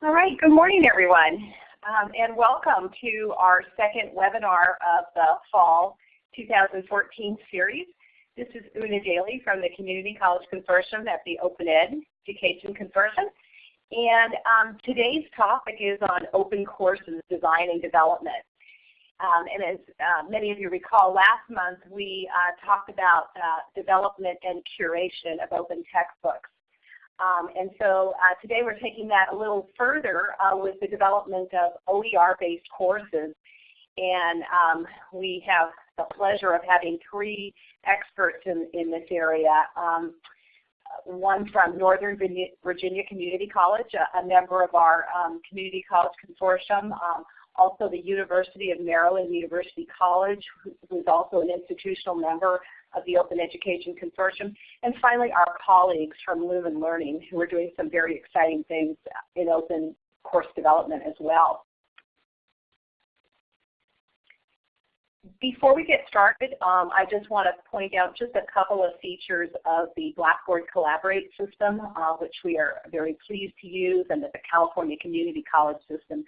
All right, good morning everyone, um, and welcome to our second webinar of the fall 2014 series. This is Una Daly from the Community College Consortium at the Open Ed Education Consortium. And um, today's topic is on open courses design and development. Um, and as uh, many of you recall, last month we uh, talked about uh, development and curation of open textbooks. Um, and so uh, today we're taking that a little further uh, with the development of OER-based courses. And um, we have the pleasure of having three experts in, in this area. Um, one from Northern Virginia Community College, a, a member of our um, Community College Consortium, um, also the University of Maryland University College, who is also an institutional member of the Open Education Consortium, and finally our colleagues from Lumen Learning who are doing some very exciting things in open course development as well. Before we get started, um, I just want to point out just a couple of features of the Blackboard Collaborate system, uh, which we are very pleased to use and that the California Community College system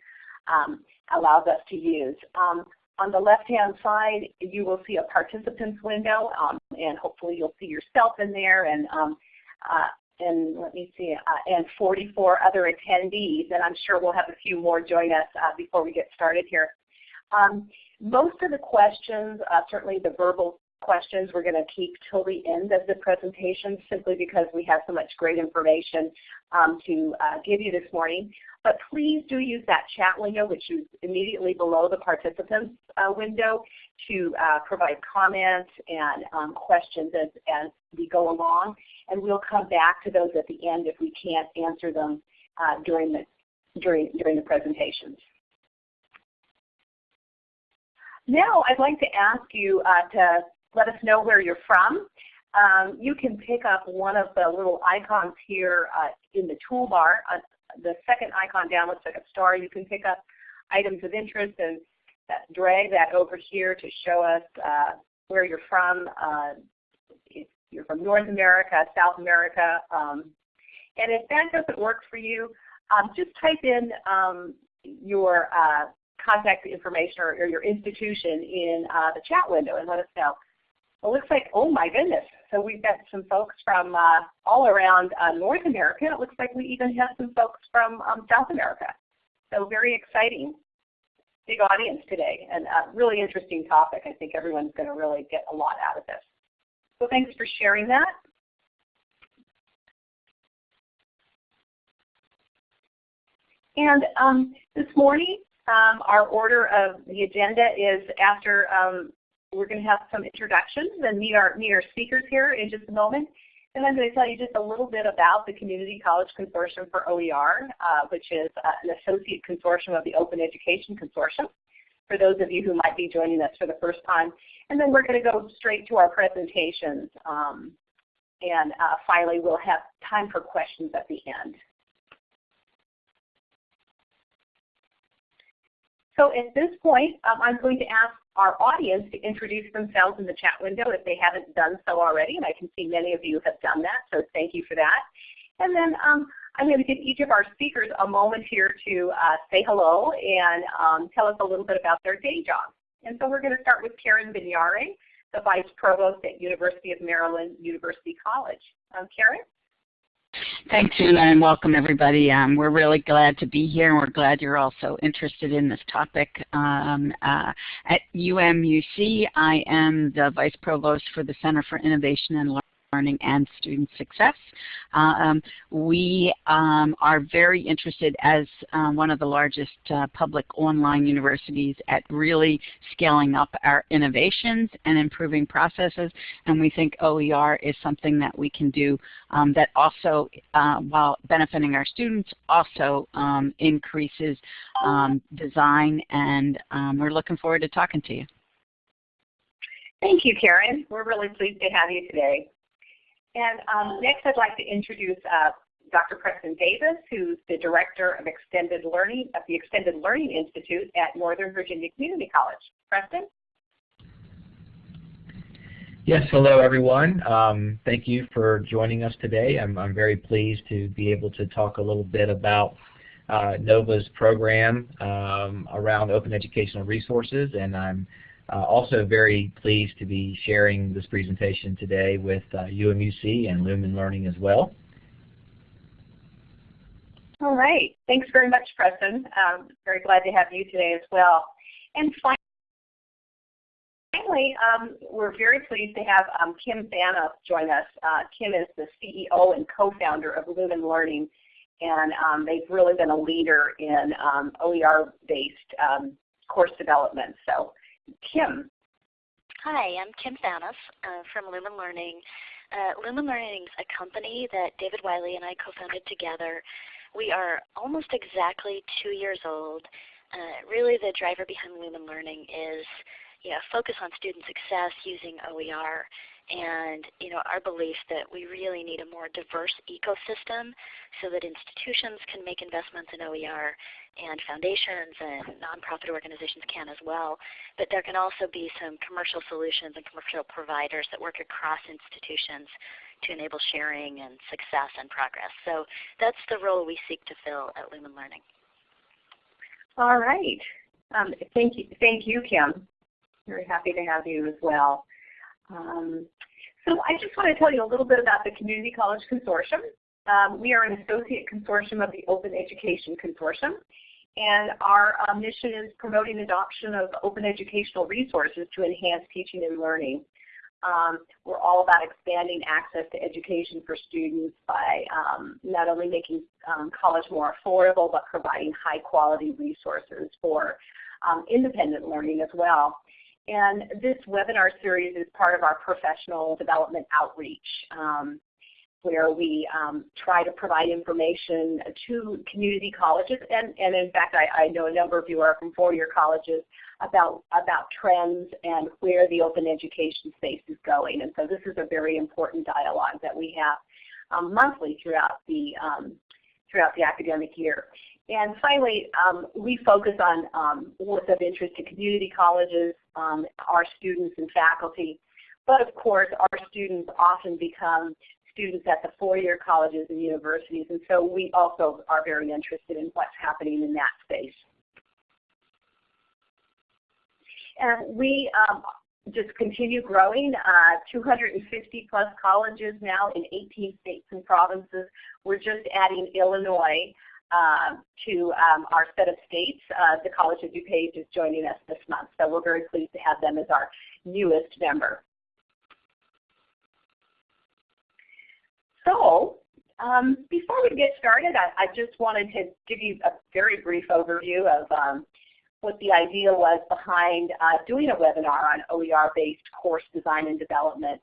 um, allows us to use. Um, on the left-hand side, you will see a participants window, um, and hopefully you'll see yourself in there, and um, uh, and let me see, uh, and 44 other attendees, and I'm sure we'll have a few more join us uh, before we get started here. Um, most of the questions, uh, certainly the verbal questions, we're going to keep till the end of the presentation simply because we have so much great information um, to uh, give you this morning. But please do use that chat window, which is immediately below the participants uh, window, to uh, provide comments and um, questions as, as we go along. And we'll come back to those at the end if we can't answer them uh, during, the, during, during the presentations. Now I'd like to ask you uh, to let us know where you're from. Um, you can pick up one of the little icons here uh, in the toolbar. The second icon down looks like a star. You can pick up items of interest and drag that over here to show us uh, where you're from. Uh, if you're from North America, South America. Um, and if that doesn't work for you, um, just type in um, your uh, contact information or, or, your institution in uh, the chat window and let us know. It looks like, oh my goodness. So we've got some folks from uh, all around uh, North America. It looks like we even have some folks from um, South America. So very exciting. Big audience today and a really interesting topic. I think everyone's going to really get a lot out of this. So thanks for sharing that. And um, this morning, um, our order of the agenda is after um, we're going to have some introductions and meet our, meet our speakers here in just a moment. And I'm going to tell you just a little bit about the Community College Consortium for OER, uh, which is uh, an associate consortium of the Open Education Consortium, for those of you who might be joining us for the first time. And then we're going to go straight to our presentations. Um, and uh, finally, we'll have time for questions at the end. So at this point, um, I'm going to ask our audience to introduce themselves in the chat window if they haven't done so already, and I can see many of you have done that, so thank you for that. And then um, I'm going to give each of our speakers a moment here to uh, say hello and um, tell us a little bit about their day job. And so we're going to start with Karen Vignare, the Vice Provost at University of Maryland University College. Um, Karen? Thanks, Una, and welcome everybody. Um, we're really glad to be here, and we're glad you're also interested in this topic. Um, uh, at UMUC, I am the Vice Provost for the Center for Innovation and Learning learning and student success. Um, we um, are very interested as um, one of the largest uh, public online universities at really scaling up our innovations and improving processes and we think OER is something that we can do um, that also, uh, while benefiting our students, also um, increases um, design and we're looking forward to talking to you. Thank you, Karen. We're really pleased to have you today. And um, next I'd like to introduce uh, Dr. Preston Davis, who's the Director of Extended Learning at the Extended Learning Institute at Northern Virginia Community College. Preston? Yes, hello everyone. Um, thank you for joining us today. I'm, I'm, very pleased to be able to talk a little bit about uh, NOVA's program um, around open educational resources, and I'm also very pleased to be sharing this presentation today with uh, UMUC and Lumen Learning as well. All right. Thanks very much, Preston. Um, very glad to have you today as well. And finally, um, we're very pleased to have um, Kim Thanos join us. Uh, Kim is the CEO and co-founder of Lumen Learning, and um, they've really been a leader in um, OER-based um, course development. So Kim. Hi, I'm Kim Thanos uh, from Lumen Learning. Uh, Lumen Learning is a company that David Wiley and I co-founded together. We are almost exactly two years old. Uh, really the driver behind Lumen Learning is know, focus on student success using OER and you know, our belief that we really need a more diverse ecosystem so that institutions can make investments in OER and foundations and nonprofit organizations can as well. But there can also be some commercial solutions and commercial providers that work across institutions to enable sharing and success and progress. So that's the role we seek to fill at Lumen Learning. All right. Um, thank you, thank you, Kim. Very happy to have you as well. Um, so I just want to tell you a little bit about the Community College Consortium. Um, we are an associate consortium of the Open Education Consortium. And our uh, mission is promoting adoption of open educational resources to enhance teaching and learning. Um, we're all about expanding access to education for students by um, not only making um, college more affordable, but providing high quality resources for um, independent learning as well. And this webinar series is part of our professional development outreach um, where we um, try to provide information to community colleges, and, and in fact I, I know a number of you are from four-year colleges, about, about trends and where the open education space is going. And so this is a very important dialogue that we have um, monthly throughout the, um, throughout the academic year. And finally, um, we focus on um, what's of interest to community colleges, um, our students and faculty. But of course, our students often become students at the four-year colleges and universities, and so we also are very interested in what's happening in that space. And we um, just continue growing, uh, 250 plus colleges now in 18 states and provinces. We're just adding Illinois uh, to um, our set of states. Uh, the College of DuPage is joining us this month, so we're very pleased to have them as our newest member. So um, before we get started, I, I, just wanted to give you a very brief overview of um, what the idea was behind uh, doing a webinar on OER-based course design and development.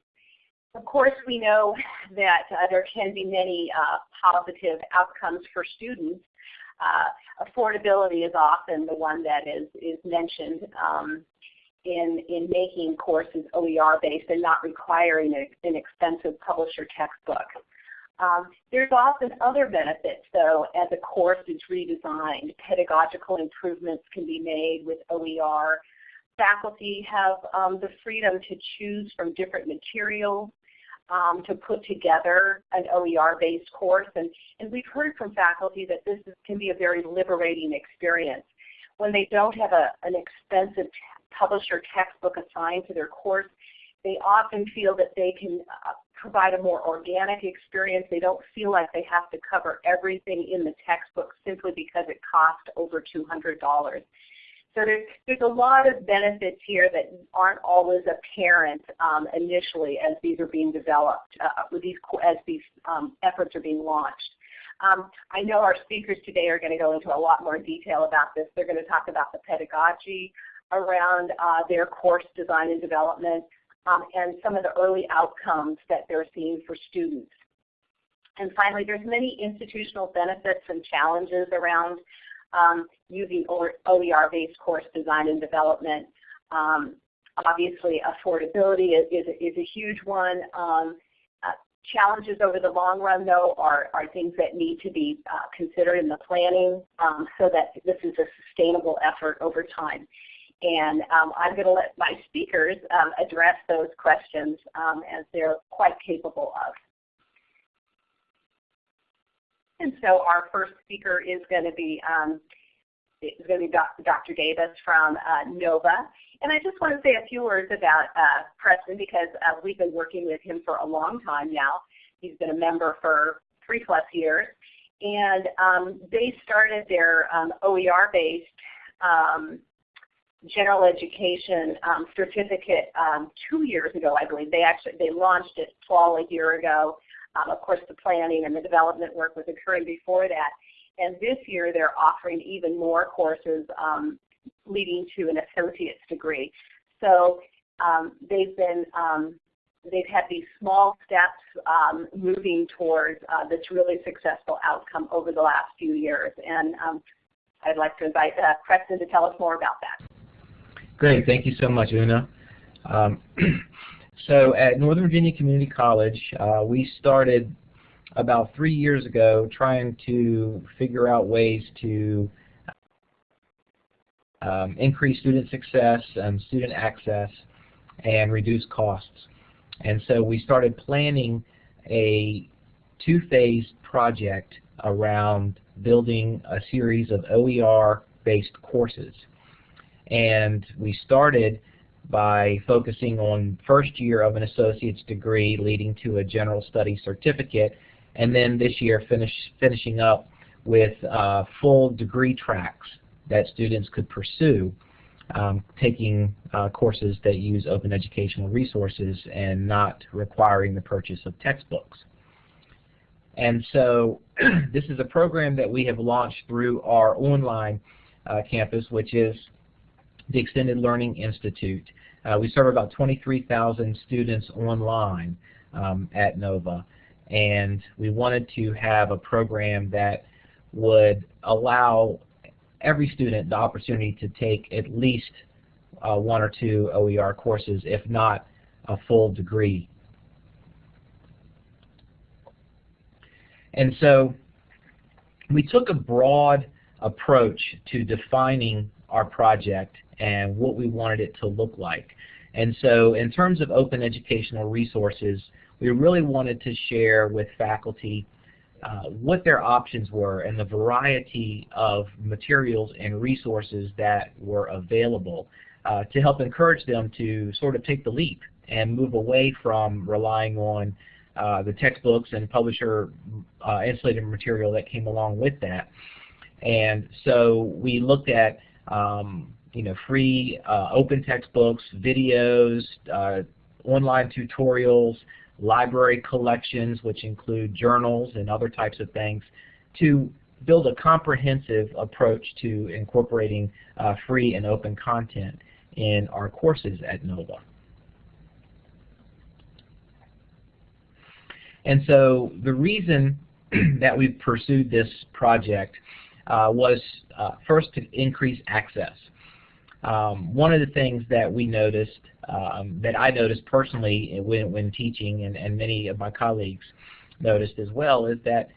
Of course, we know that uh, there can be many uh, positive outcomes for students. Uh, affordability is often the one that is, is mentioned um, in, in making courses OER-based and not requiring a, an expensive publisher textbook. Um, there's often other benefits, though, as a course is redesigned. Pedagogical improvements can be made with OER. Faculty have um, the freedom to choose from different materials um, to put together an OER-based course. And, and we've heard from faculty that this is, can be a very liberating experience. When they don't have a, an expensive publisher textbook assigned to their course, they often feel that they can uh, provide a more organic experience. They don't feel like they have to cover everything in the textbook simply because it costs over $200. So there's, there's a lot of benefits here that aren't always apparent um, initially as these are being developed, uh, with these, as these um, efforts are being launched. Um, I know our speakers today are going to go into a lot more detail about this. They're going to talk about the pedagogy around uh, their course design and development um, and some of the early outcomes that they're seeing for students. And finally, there's many institutional benefits and challenges around um, using OER-based course design and development. Um, obviously, affordability is, is, is, a huge one. Um, uh, challenges over the long run, though, are, are things that need to be uh, considered in the planning um, so that this is a sustainable effort over time. And um, I'm going to let my speakers um, address those questions as they're quite capable of. And so our first speaker is going to be um, is going to be Dr. Davis from uh, NOVA. And I just want to say a few words about uh, Preston because uh, we've been working with him for a long time now. He's been a member for three plus years. And um, they started their um, OER-based um, general education um, certificate um, two years ago, I believe. They actually they launched it fall a year ago. Um, of course, the planning and the development work was occurring before that. And this year they're offering even more courses um, leading to an associate's degree. So um, they've been um, they've had these small steps um, moving towards uh, this really successful outcome over the last few years. And um, I'd like to invite uh, Preston to tell us more about that. Great, thank you so much, Una. So at Northern Virginia Community College, uh, we started about three years ago trying to figure out ways to um, increase student success and student access and reduce costs. And so we started planning a two-phase project around building a series of OER-based courses. And we started by focusing on first year of an associate's degree leading to a general study certificate and then this year finish, finishing up with uh, full degree tracks that students could pursue um, taking uh, courses that use open educational resources and not requiring the purchase of textbooks. And so this is a program that we have launched through our online uh, campus, which is the Extended Learning Institute. Uh, we serve about 23,000 students online um, at NOVA and we wanted to have a program that would allow every student the opportunity to take at least uh, one or two OER courses, if not a full degree. And so we took a broad approach to defining our project and what we wanted it to look like. And so in terms of open educational resources, we really wanted to share with faculty uh, what their options were and the variety of materials and resources that were available uh, to help encourage them to sort of take the leap and move away from relying on uh, the textbooks and publisher uh, insulated material that came along with that. And so we looked at um, you know, free uh, open textbooks, videos, uh, online tutorials, library collections, which include journals and other types of things, to build a comprehensive approach to incorporating uh, free and open content in our courses at NOVA. And so the reason that we've pursued this project was uh, first to increase access. Um, one of the things that we noticed, um, that I noticed personally when, when teaching, and, and many of my colleagues noticed as well, is that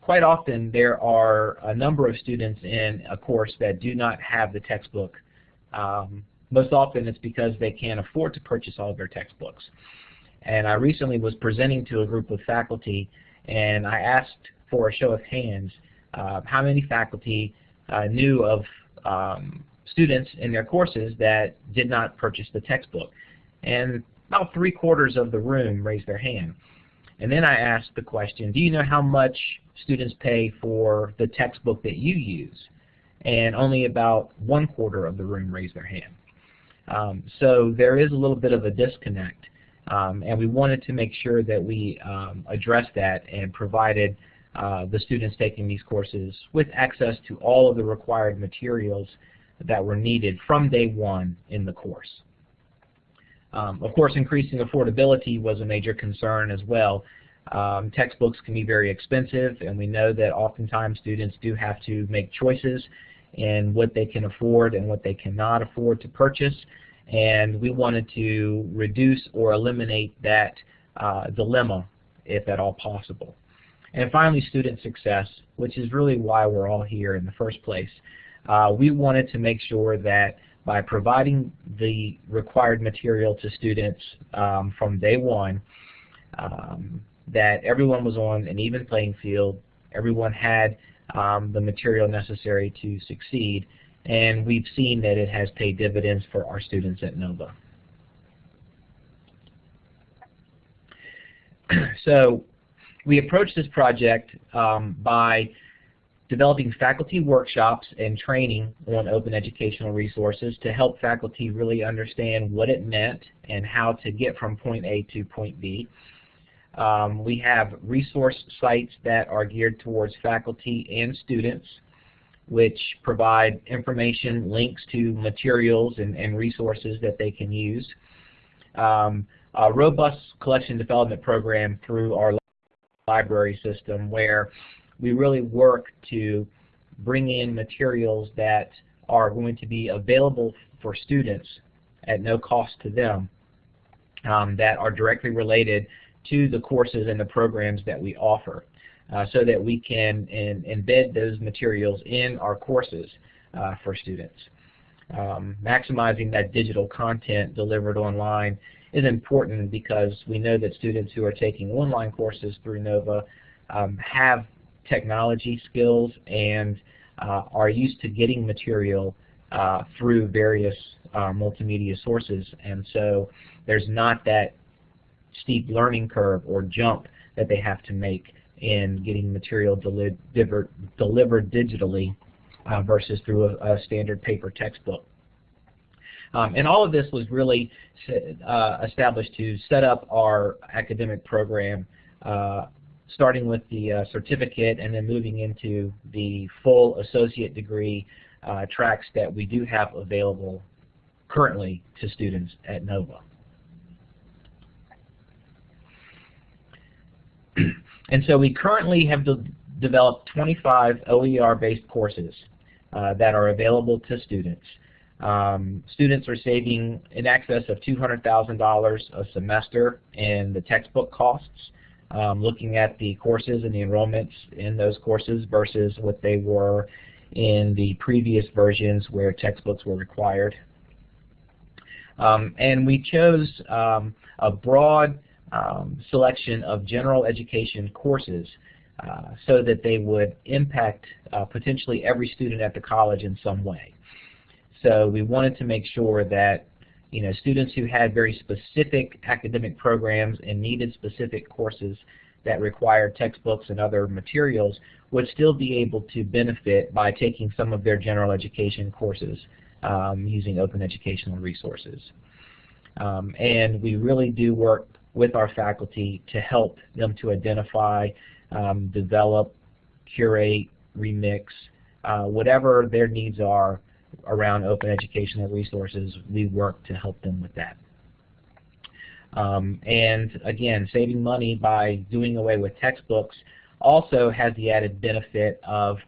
quite often there are a number of students in a course that do not have the textbook. Um, most often it's because they can't afford to purchase all of their textbooks. And I recently was presenting to a group of faculty and I asked for a show of hands uh, how many faculty uh, knew of um, students in their courses that did not purchase the textbook. And about three quarters of the room raised their hand. And then I asked the question, do you know how much students pay for the textbook that you use? And only about one quarter of the room raised their hand. Um, so there is a little bit of a disconnect. Um, and we wanted to make sure that we um, addressed that and provided uh, the students taking these courses with access to all of the required materials that were needed from day one in the course. Um, of course, increasing affordability was a major concern as well. Um, textbooks can be very expensive, and we know that oftentimes students do have to make choices in what they can afford and what they cannot afford to purchase, and we wanted to reduce or eliminate that uh, dilemma if at all possible. And finally, student success, which is really why we're all here in the first place. Uh, we wanted to make sure that by providing the required material to students um, from day one, um, that everyone was on an even playing field, everyone had um, the material necessary to succeed, and we've seen that it has paid dividends for our students at NOVA. so we approached this project um, by developing faculty workshops and training on open educational resources to help faculty really understand what it meant and how to get from point A to point B. Um, we have resource sites that are geared towards faculty and students which provide information, links to materials and, and resources that they can use. Um, a robust collection development program through our library system where we really work to bring in materials that are going to be available for students at no cost to them um, that are directly related to the courses and the programs that we offer uh, so that we can in, embed those materials in our courses uh, for students. Um, maximizing that digital content delivered online is important because we know that students who are taking online courses through NOVA um, have technology skills and uh, are used to getting material uh, through various uh, multimedia sources and so there's not that steep learning curve or jump that they have to make in getting material deli delivered, digitally uh, versus through a, a, standard paper textbook. Um, and all of this was really uh, established to set up our academic program uh, starting with the uh, certificate and then moving into the full associate degree uh, tracks that we do have available currently to students at NOVA. and so we currently have de developed 25 OER-based courses uh, that are available to students. Um, students are saving in excess of $200,000 a semester in the textbook costs um, looking at the courses and the enrollments in those courses versus what they were in the previous versions where textbooks were required. Um, and we chose um, a broad um, selection of general education courses uh, so that they would impact uh, potentially every student at the college in some way. So we wanted to make sure that you know, students who had very specific academic programs and needed specific courses that required textbooks and other materials would still be able to benefit by taking some of their general education courses um, using open educational resources. Um, and we really do work with our faculty to help them to identify, um, develop, curate, remix, uh, whatever their needs are around open educational resources, we work to help them with that. Um, and again, saving money by doing away with textbooks also has the added benefit of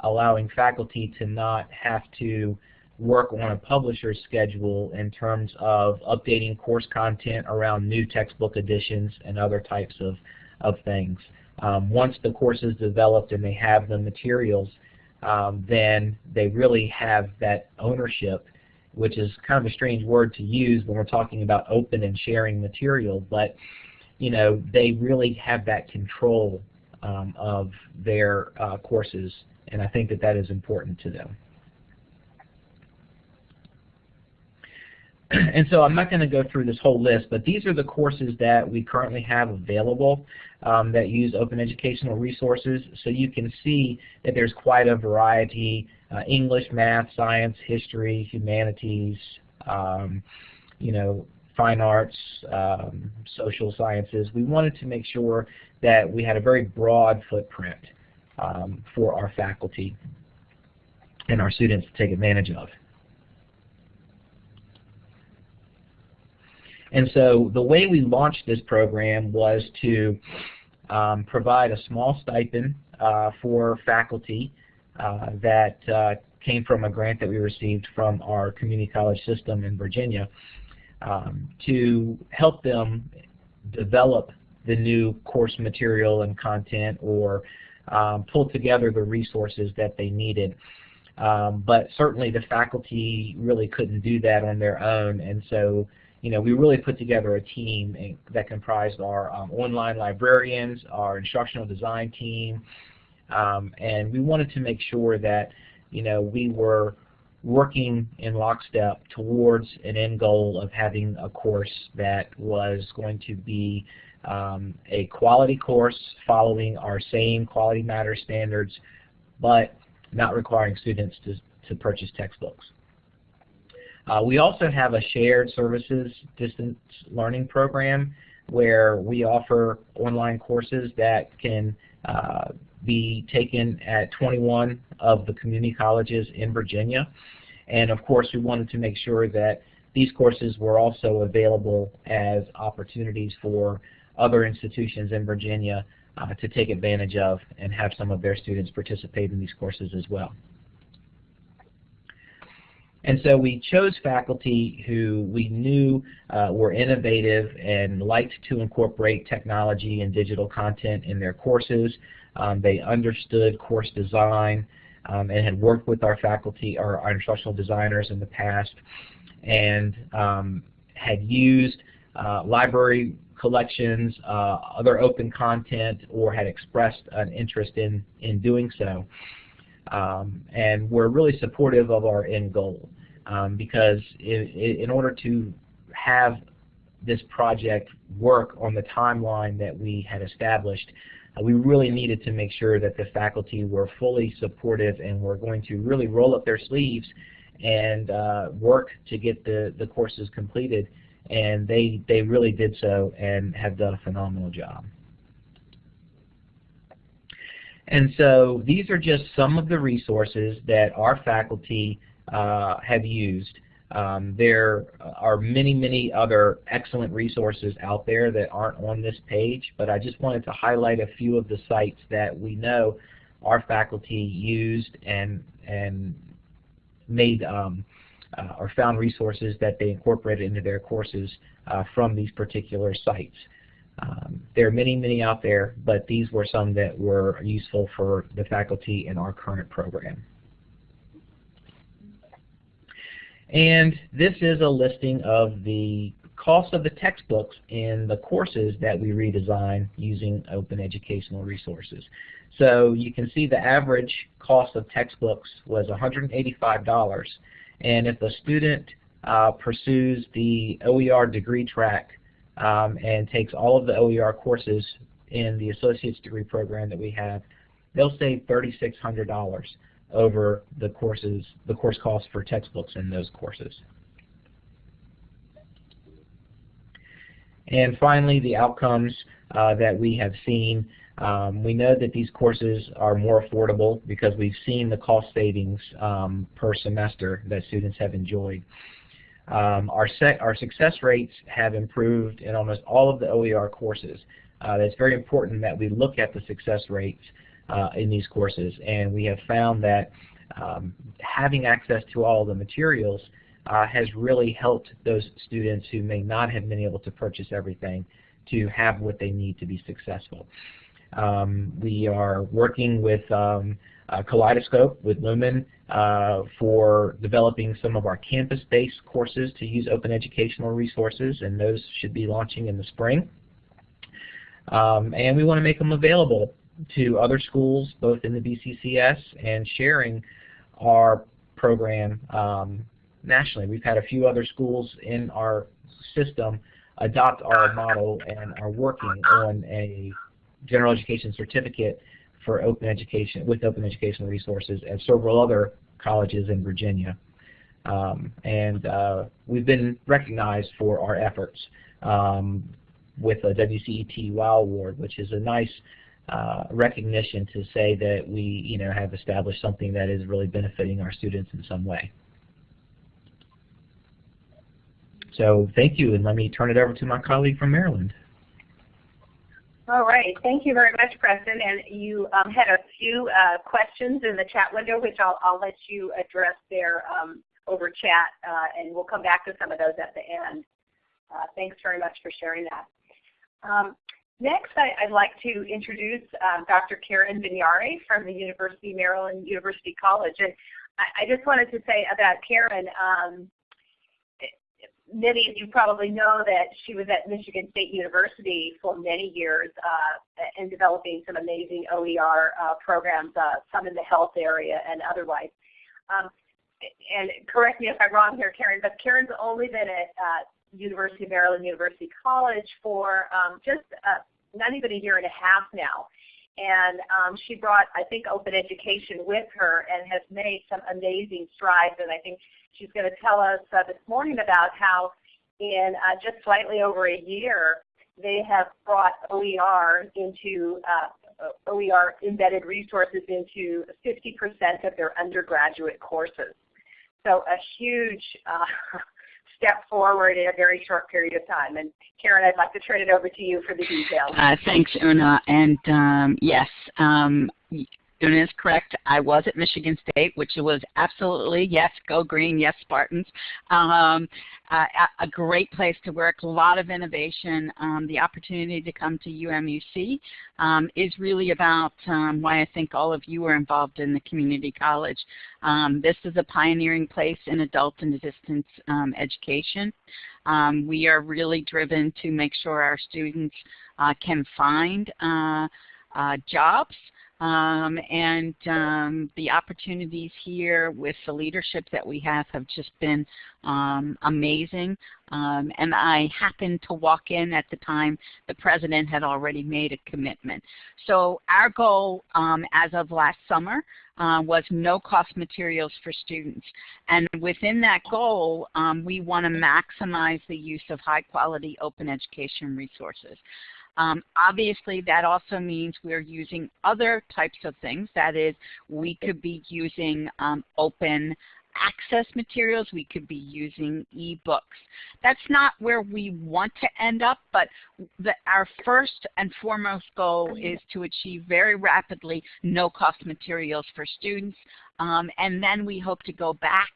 allowing faculty to not have to work on a publisher's schedule in terms of updating course content around new textbook editions and other types of, of things. Um, once the course is developed and they have the materials, um, then they really have that ownership, which is kind of a strange word to use when we're talking about open and sharing material, but you know, they really have that control um, of their uh, courses, and I think that that is important to them. and so I'm not going to go through this whole list, but these are the courses that we currently have available um, that use open educational resources. So you can see that there's quite a variety, uh, English, math, science, history, humanities, um, you know, fine arts, um, social sciences. We wanted to make sure that we had a very broad footprint um, for our faculty and our students to take advantage of. And so the way we launched this program was to um, provide a small stipend uh, for faculty uh, that uh, came from a grant that we received from our community college system in Virginia um, to help them develop the new course material and content or um, pull together the resources that they needed. Um, but certainly the faculty really couldn't do that on their own and so you know, we really put together a team that comprised our um, online librarians, our instructional design team, Um, and we wanted to make sure that you know we were working in lockstep towards an end goal of having a course that was going to be um, a quality course following our same quality matter standards, but not requiring students to, to purchase textbooks. Uh, we also have a shared services distance learning program where we offer online courses that can uh, be taken at 21 of the community colleges in Virginia. And of course we wanted to make sure that these courses were also available as opportunities for other institutions in Virginia uh, to take advantage of and have some of their students participate in these courses as well. And so we chose faculty who we knew uh, were innovative and liked to incorporate technology and digital content in their courses. Um, they understood course design um, and had worked with our faculty or our instructional designers in the past and um, had used uh, library collections, uh, other open content, or had expressed an interest in, in doing so. Um, and we're really supportive of our end goal um, because in order to have this project work on the timeline that we had established, uh, we really needed to make sure that the faculty were fully supportive and were going to really roll up their sleeves and uh, work to get the, the courses completed. And they, they really did so and have done a phenomenal job. And so these are just some of the resources that our faculty uh, have used. Um, there are many, many other excellent resources out there that aren't on this page, but I just wanted to highlight a few of the sites that we know our faculty used and, and made um, uh, or found resources that they incorporated into their courses uh, from these particular sites. Um, there are many, many out there, but these were some that were useful for the faculty in our current program. And this is a listing of the cost of the textbooks in the courses that we redesign using open educational resources. So you can see the average cost of textbooks was $185 and if a student uh, pursues the OER degree track um, and takes all of the OER courses in the associate's degree program that we have, they'll save $3,600 over the courses, the course costs for textbooks in those courses. And finally, the outcomes uh, that we have seen. Um, we know that these courses are more affordable because we've seen the cost savings um, per semester that students have enjoyed. Um, our, our, success rates have improved in almost all of the OER courses. Uh, it's very important that we look at the success rates uh, in these courses. And we have found that um, having access to all the materials uh, has really helped those students who may not have been able to purchase everything to have what they need to be successful. Um, we are working with um, Kaleidoscope with Lumen uh, for developing some of our campus-based courses to use open educational resources, and those should be launching in the spring. Um, and we want to make them available to other schools, both in the VCCS and sharing our program um, nationally. We've had a few other schools in our system adopt our model and are working on a general education certificate for open education with open educational resources at several other colleges in Virginia. Um, and uh, we've been recognized for our efforts um, with a WCET WOW Award, which is a nice uh, recognition to say that we you know, have established something that is really benefiting our students in some way. So thank you, and let me turn it over to my colleague from Maryland. All right, thank you very much, Preston. And you um, had a few uh, questions in the chat window, which I'll, I'll let you address there um, over chat, uh, and we'll come back to some of those at the end. Uh, thanks very much for sharing that. Um, Next, I, would like to introduce um, Dr. Karen Vignare from the University of Maryland University College. And I, I, just wanted to say about Karen, um, many of you probably know that she was at Michigan State University for many years uh, in developing some amazing OER uh, programs, uh, some in the health area and otherwise. Um, and correct me if I'm wrong here, Karen, but Karen's only been at uh, University of Maryland University College for um, just uh, not even a year and a half now. And um, she brought, I think, open education with her and has made some amazing strides. And I think she's going to tell us uh, this morning about how in uh, just slightly over a year, they have brought OER into uh, OER embedded resources into 50% of their undergraduate courses. So a huge uh, step forward in a very short period of time. And Karen, I'd like to turn it over to you for the details. Uh, thanks, Una. And um, yes, um, Una is correct. I was at Michigan State, which was absolutely, yes, go green, yes, Spartans. Um, uh, a great place to work, a lot of innovation. Um, the opportunity to come to UMUC um, is really about um, why I think all of you are involved in the community college. Um, this is a pioneering place in adult and distance um, education. We are really driven to make sure our students uh, can find uh, uh, jobs um, and um, the opportunities here with the leadership that we have have just been um, amazing. Um, and I happened to walk in at the time the President had already made a commitment. So our goal um, as of last summer uh, was no cost materials for students. And within that goal, um, we want to maximize the use of high quality open education resources. Um, obviously, that also means we're using other types of things. That is, we could be using um, open access materials. We could be using e-books. That's not where we want to end up, but the, our first and foremost goal is to achieve very rapidly no-cost materials for students, um, and then we hope to go back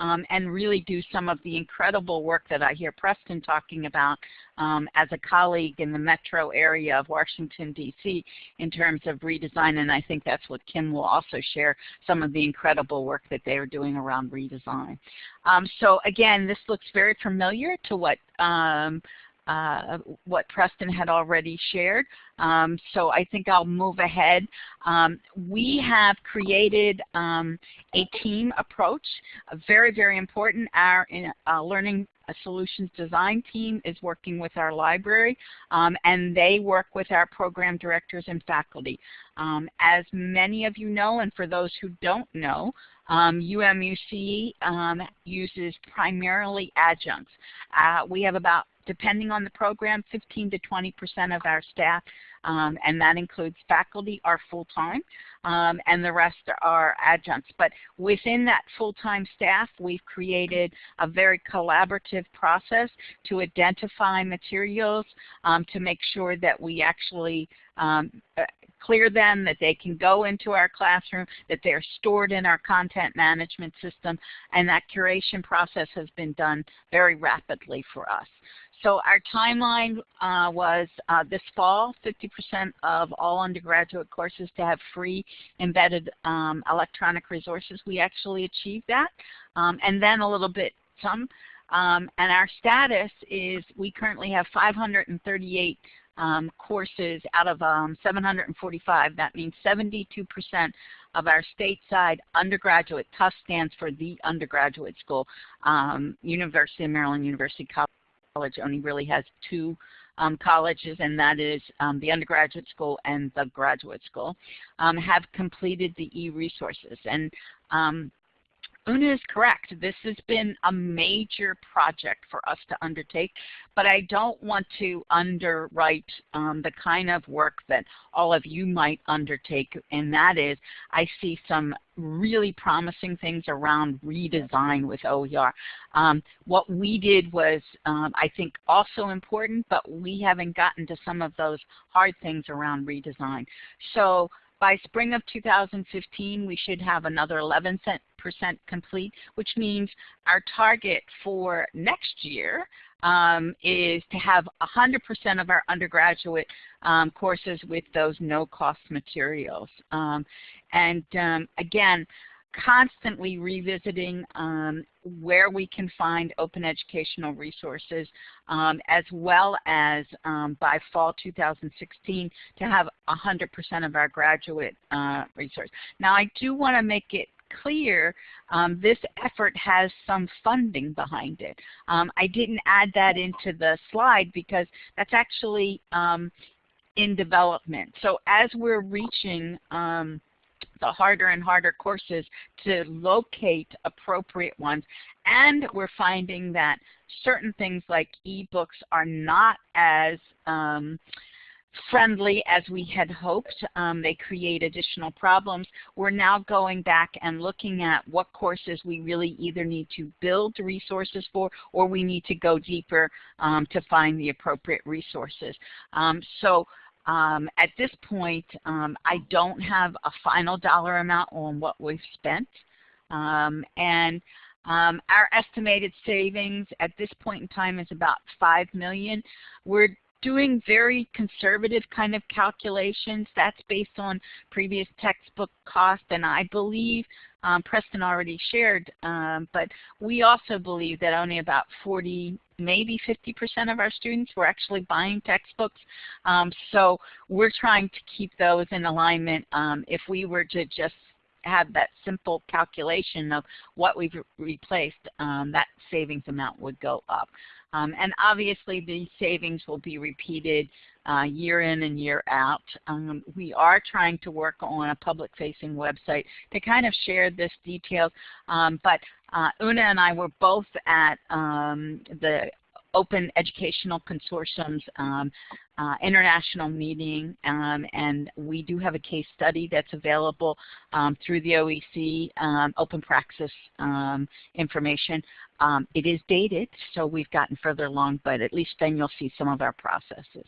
um, and really do some of the incredible work that I hear Preston talking about um, as a colleague in the metro area of Washington, D.C. in terms of redesign, and I think that's what Kim will also share, some of the incredible work that they are doing around redesign. Um, so again, this looks very familiar to what um, uh, what Preston had already shared. Um, so I think I'll move ahead. Um, we have created um, a team approach, very, very important. Our uh, learning solutions design team is working with our library, um, and they work with our program directors and faculty. Um, as many of you know, and for those who don't know, um, UMUC um, uses primarily adjuncts. Uh, we have about depending on the program, 15 to 20 percent of our staff, um, and that includes faculty, are full-time, um, and the rest are adjuncts. But within that full-time staff, we've created a very collaborative process to identify materials um, to make sure that we actually um, uh, clear them, that they can go into our classroom, that they're stored in our content management system, and that curation process has been done very rapidly for us. So our timeline uh, was uh, this fall, 50% of all undergraduate courses to have free embedded um, electronic resources. We actually achieved that. Um, and then a little bit some. Um, and our status is we currently have 538 um, courses out of um, 745. That means 72% of our stateside undergraduate, TUS stands for the undergraduate school, um, University of Maryland, University College college only really has two um, colleges, and that is um, the undergraduate school and the graduate school, um, have completed the e-resources. And um, Una is correct. This has been a major project for us to undertake, but I don't want to underwrite um, the kind of work that all of you might undertake, and that is I see some really promising things around redesign with OER. Um, what we did was, um, I think, also important, but we haven't gotten to some of those hard things around redesign. So by spring of 2015, we should have another 11% complete, which means our target for next year um, is to have 100% of our undergraduate um, courses with those no-cost materials. Um, and um, again, constantly revisiting um, where we can find open educational resources um, as well as um, by fall 2016 to have 100% of our graduate uh, resource. Now I do want to make it clear, um, this effort has some funding behind it. Um, I didn't add that into the slide because that's actually um, in development. So as we're reaching um, the harder and harder courses to locate appropriate ones. And we're finding that certain things like ebooks are not as um, friendly as we had hoped. Um, they create additional problems. We're now going back and looking at what courses we really either need to build resources for or we need to go deeper um, to find the appropriate resources. Um, so um, at this point, um, I don't have a final dollar amount on what we've spent. Um, and um, our estimated savings at this point in time is about $5 million. We're doing very conservative kind of calculations. That's based on previous textbook cost, and I believe um, Preston already shared, um, but we also believe that only about 40, maybe 50% of our students were actually buying textbooks. Um, so we're trying to keep those in alignment. Um, if we were to just have that simple calculation of what we've replaced, um, that savings amount would go up. Um, and obviously these savings will be repeated uh, year in and year out. Um, we are trying to work on a public-facing website to kind of share this details. Um, but uh, Una and I were both at um, the Open Educational Consortium's um, uh, international meeting, um, and we do have a case study that's available um, through the OEC um, Open Praxis um, information. Um, it is dated, so we've gotten further along, but at least then you'll see some of our processes.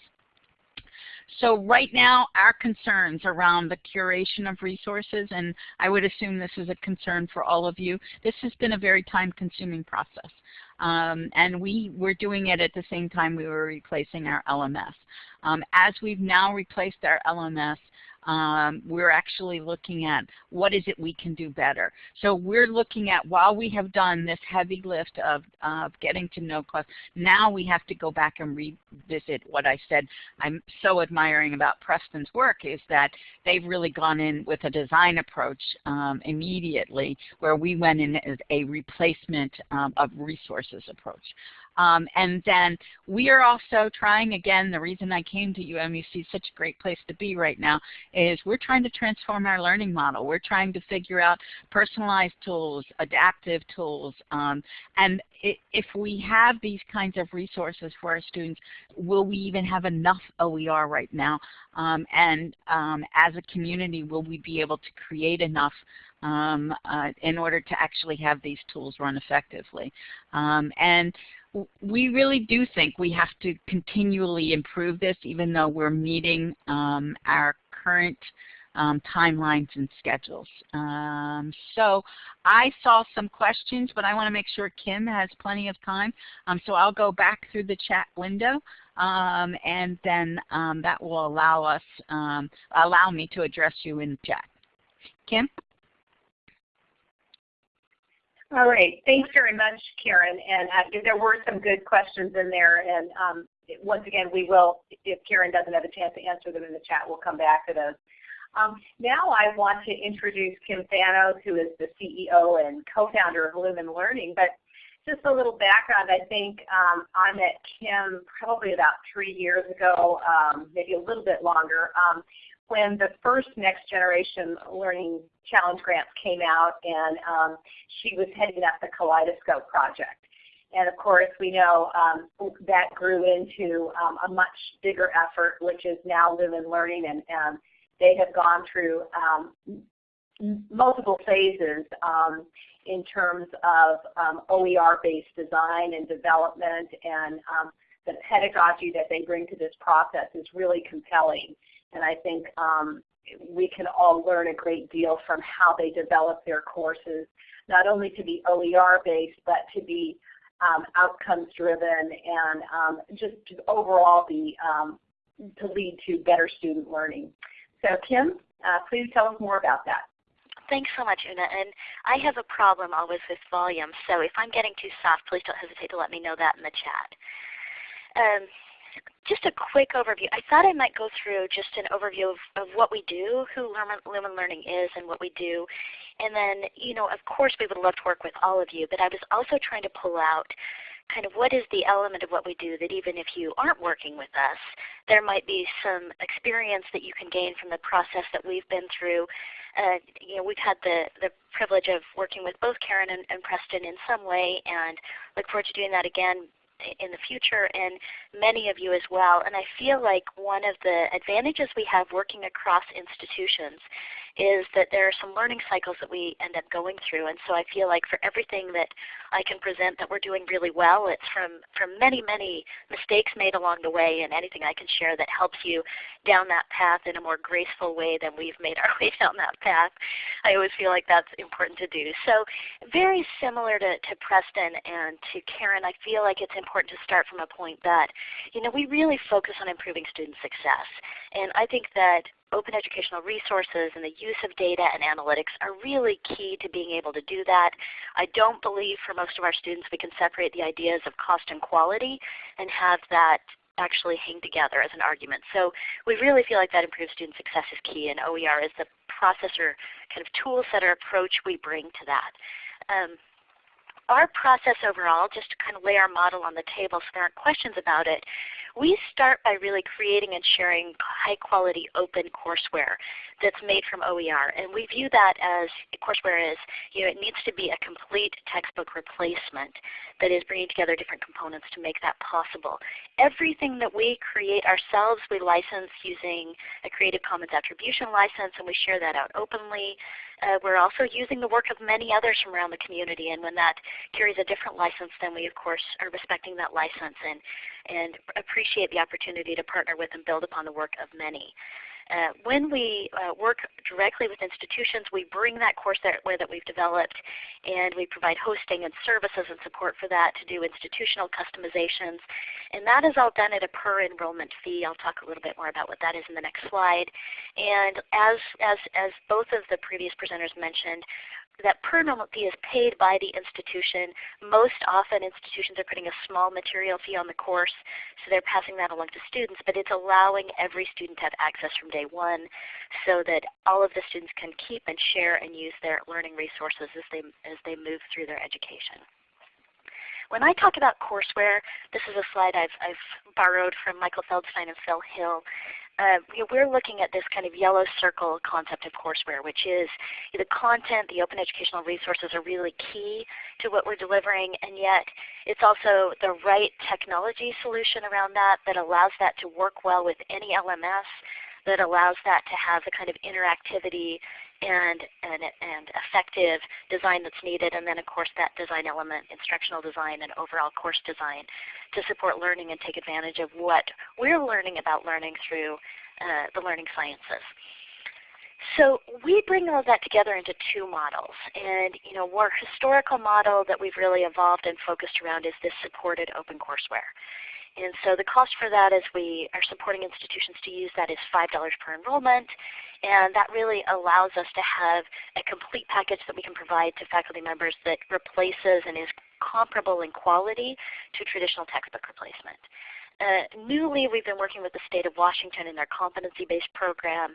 So right now, our concerns around the curation of resources, and I would assume this is a concern for all of you, this has been a very time-consuming process. Um, and we were doing it at the same time we were replacing our LMS. Um, as we've now replaced our LMS, um, we're actually looking at what is it we can do better. So we're looking at while we have done this heavy lift of, of getting to know class, now we have to go back and revisit what I said I'm so admiring about Preston's work is that they've really gone in with a design approach um, immediately where we went in as a replacement um, of resources approach. Um, and then we are also trying, again, the reason I came to UMUC, such a great place to be right now, is we're trying to transform our learning model. We're trying to figure out personalized tools, adaptive tools, um, and if we have these kinds of resources for our students, will we even have enough OER right now? Um, and um, as a community, will we be able to create enough um, uh, in order to actually have these tools run effectively? Um, and we really do think we have to continually improve this even though we're meeting um, our current um, timelines and schedules. Um, so I saw some questions, but I want to make sure Kim has plenty of time. Um, so I'll go back through the chat window, and then that will allow us, allow me to address you in chat. Kim? All right. Thanks very much, Karen. And uh, there were some good questions in there. And um, once again, we will, if Karen doesn't have a chance to answer them in the chat, we'll come back to those. Um, now I want to introduce Kim Thanos, who is the CEO and co-founder of Lumen Learning. But just a little background, I think um, I met Kim probably about three years ago, um, maybe a little bit longer. Um, when the first Next Generation Learning Challenge grants came out and um, she was heading up the Kaleidoscope project. And of course we know um, that grew into um, a much bigger effort which is now Lumen Learning and um, they have gone through um, multiple phases um, in terms of OER-based design and development and the pedagogy that they bring to this process is really compelling. And I think um, we can all learn a great deal from how they develop their courses, not only to be OER based, but to be um, outcomes driven and um, just to overall be um, to lead to better student learning. So Kim, uh, please tell us more about that. thanks so much, Una. And I have a problem always with volume, so if I'm getting too soft, please don't hesitate to let me know that in the chat. Just a quick overview. I thought I might go through just an overview of, of what we do, who Lumen Learning is and what we do. And then, you know, of course we would love to work with all of you, but I was also trying to pull out kind of what is the element of what we do that even if you aren't working with us, there might be some experience that you can gain from the process that we've been through. Uh, you know, we've had the, the privilege of working with both Karen and, and Preston in some way and look forward to doing that again in the future and many of you as well. And I feel like one of the advantages we have working across institutions is that there are some learning cycles that we end up going through. And so I feel like for everything that I can present that we're doing really well, it's from, from many, many mistakes made along the way and anything I can share that helps you down that path in a more graceful way than we've made our way down that path. I always feel like that's important to do. So very similar to, to Preston and to Karen, I feel like it's important to start from a point that you know, we really focus on improving student success. And I think that open educational resources and the use of data and analytics are really key to being able to do that. I don't believe for most of our students we can separate the ideas of cost and quality and have that actually hang together as an argument. So we really feel like that improved student success is key and OER is the processor kind of tool setter approach we bring to that. Um, our process overall, just to kind of lay our model on the table so there aren't questions about it, we start by really creating and sharing high quality open courseware that's made from OER. And we view that as courseware is, you know, it needs to be a complete textbook replacement that is bringing together different components to make that possible. Everything that we create ourselves, we license using a Creative Commons Attribution license and we share that out openly. Uh, we're also using the work of many others from around the community and when that carries a different license then we of course are respecting that license and, and appreciate the opportunity to partner with and build upon the work of many. Uh, when we uh, work directly with institutions, we bring that courseware that we've developed and we provide hosting and services and support for that to do institutional customizations. And that is all done at a per enrollment fee. I'll talk a little bit more about what that is in the next slide. And as, as, as both of the previous presenters mentioned, that per enrollment fee is paid by the institution. Most often institutions are putting a small material fee on the course, so they're passing that along to students, but it's allowing every student to have access from day one so that all of the students can keep and share and use their learning resources as they, as they move through their education. When I talk about courseware, this is a slide I've, I've borrowed from Michael Feldstein and Phil Hill. Uh, we're looking at this kind of yellow circle concept of courseware, which is the content, the open educational resources are really key to what we're delivering, and yet it's also the right technology solution around that that allows that to work well with any LMS, that allows that to have the kind of interactivity and, and, and effective design that's needed, and then of course that design element, instructional design and overall course design to support learning and take advantage of what we're learning about learning through uh, the learning sciences. So we bring all of that together into two models. And you know, our historical model that we've really evolved and focused around is this supported open courseware. And so the cost for that as we are supporting institutions to use that is $5 per enrollment. And that really allows us to have a complete package that we can provide to faculty members that replaces and is comparable in quality to traditional textbook replacement. Uh, newly, we've been working with the state of Washington in their competency-based program